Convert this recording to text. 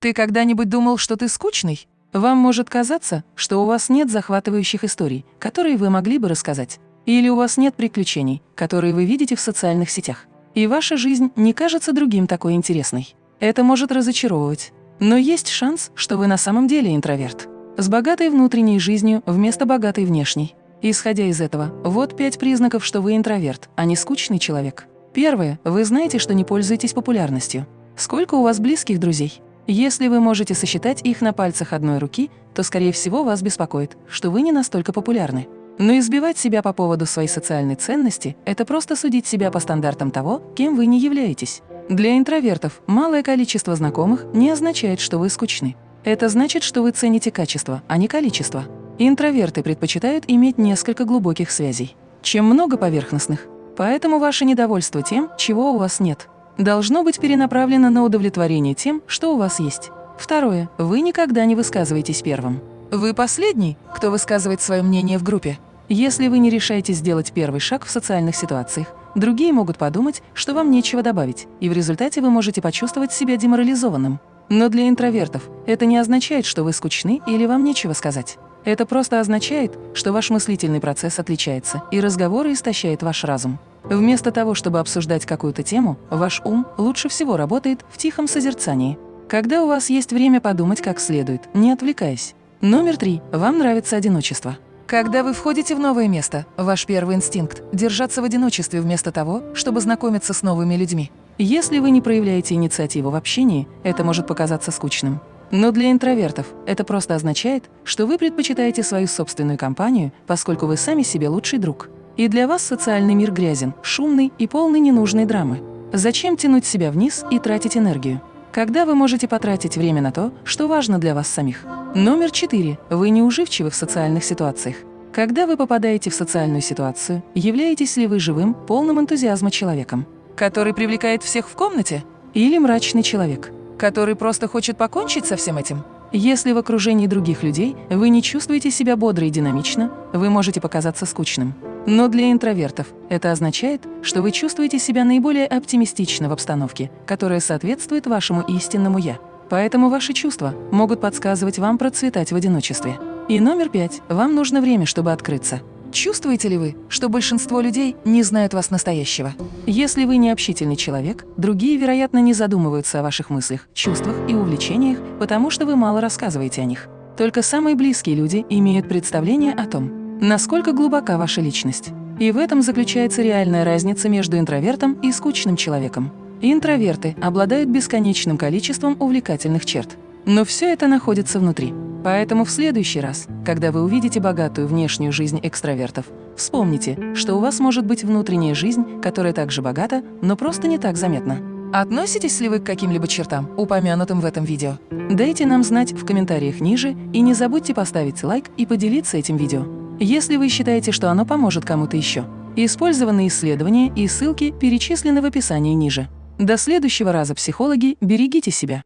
Ты когда-нибудь думал, что ты скучный? Вам может казаться, что у вас нет захватывающих историй, которые вы могли бы рассказать. Или у вас нет приключений, которые вы видите в социальных сетях. И ваша жизнь не кажется другим такой интересной. Это может разочаровывать. Но есть шанс, что вы на самом деле интроверт. С богатой внутренней жизнью вместо богатой внешней. Исходя из этого, вот пять признаков, что вы интроверт, а не скучный человек. Первое. Вы знаете, что не пользуетесь популярностью. Сколько у вас близких друзей? Если вы можете сосчитать их на пальцах одной руки, то, скорее всего, вас беспокоит, что вы не настолько популярны. Но избивать себя по поводу своей социальной ценности – это просто судить себя по стандартам того, кем вы не являетесь. Для интровертов малое количество знакомых не означает, что вы скучны. Это значит, что вы цените качество, а не количество. Интроверты предпочитают иметь несколько глубоких связей, чем много поверхностных. Поэтому ваше недовольство тем, чего у вас нет, должно быть перенаправлено на удовлетворение тем, что у вас есть. Второе. Вы никогда не высказываетесь первым. Вы последний, кто высказывает свое мнение в группе. Если вы не решаете сделать первый шаг в социальных ситуациях, другие могут подумать, что вам нечего добавить, и в результате вы можете почувствовать себя деморализованным. Но для интровертов это не означает, что вы скучны или вам нечего сказать. Это просто означает, что ваш мыслительный процесс отличается, и разговоры истощает ваш разум. Вместо того, чтобы обсуждать какую-то тему, ваш ум лучше всего работает в тихом созерцании. Когда у вас есть время подумать как следует, не отвлекаясь. Номер три. Вам нравится одиночество. Когда вы входите в новое место, ваш первый инстинкт – держаться в одиночестве вместо того, чтобы знакомиться с новыми людьми. Если вы не проявляете инициативу в общении, это может показаться скучным. Но для интровертов это просто означает, что вы предпочитаете свою собственную компанию, поскольку вы сами себе лучший друг. И для вас социальный мир грязен, шумный и полный ненужной драмы. Зачем тянуть себя вниз и тратить энергию? Когда вы можете потратить время на то, что важно для вас самих? Номер четыре. Вы неуживчивы в социальных ситуациях. Когда вы попадаете в социальную ситуацию, являетесь ли вы живым, полным энтузиазма человеком, который привлекает всех в комнате? Или мрачный человек, который просто хочет покончить со всем этим? Если в окружении других людей вы не чувствуете себя бодро и динамично, вы можете показаться скучным. Но для интровертов это означает, что вы чувствуете себя наиболее оптимистично в обстановке, которая соответствует вашему истинному «я». Поэтому ваши чувства могут подсказывать вам процветать в одиночестве. И номер пять. Вам нужно время, чтобы открыться. Чувствуете ли вы, что большинство людей не знают вас настоящего? Если вы не общительный человек, другие, вероятно, не задумываются о ваших мыслях, чувствах и увлечениях, потому что вы мало рассказываете о них. Только самые близкие люди имеют представление о том, насколько глубока ваша личность. И в этом заключается реальная разница между интровертом и скучным человеком. Интроверты обладают бесконечным количеством увлекательных черт. Но все это находится внутри. Поэтому в следующий раз, когда вы увидите богатую внешнюю жизнь экстравертов, вспомните, что у вас может быть внутренняя жизнь, которая также богата, но просто не так заметна. Относитесь ли вы к каким-либо чертам, упомянутым в этом видео? Дайте нам знать в комментариях ниже и не забудьте поставить лайк и поделиться этим видео если вы считаете, что оно поможет кому-то еще. Использованные исследования и ссылки перечислены в описании ниже. До следующего раза, психологи, берегите себя.